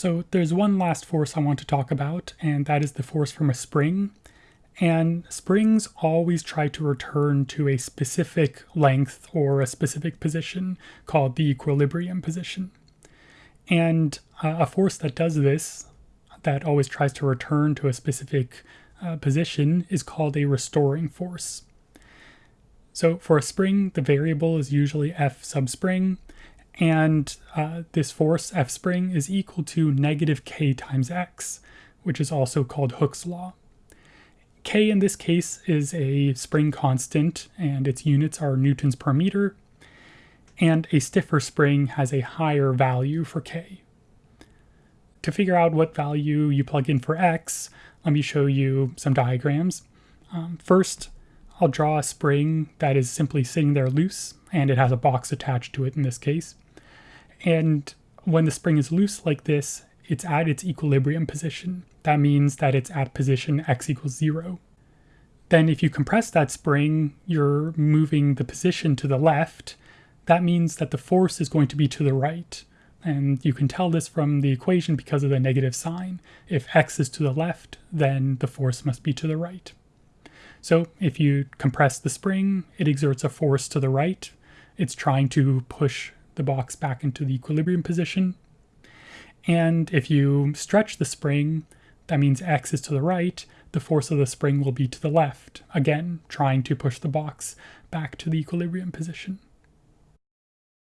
So there's one last force I want to talk about, and that is the force from a spring. And springs always try to return to a specific length or a specific position called the equilibrium position. And uh, a force that does this, that always tries to return to a specific uh, position, is called a restoring force. So for a spring, the variable is usually F sub spring, and uh, this force, F spring, is equal to negative k times x, which is also called Hooke's law. k in this case is a spring constant, and its units are newtons per meter, and a stiffer spring has a higher value for k. To figure out what value you plug in for x, let me show you some diagrams. Um, first, I'll draw a spring that is simply sitting there loose, and it has a box attached to it in this case. And when the spring is loose like this, it's at its equilibrium position. That means that it's at position x equals zero. Then if you compress that spring, you're moving the position to the left. That means that the force is going to be to the right. And you can tell this from the equation because of the negative sign. If x is to the left, then the force must be to the right. So if you compress the spring, it exerts a force to the right. It's trying to push the box back into the equilibrium position. And if you stretch the spring, that means x is to the right, the force of the spring will be to the left, again, trying to push the box back to the equilibrium position.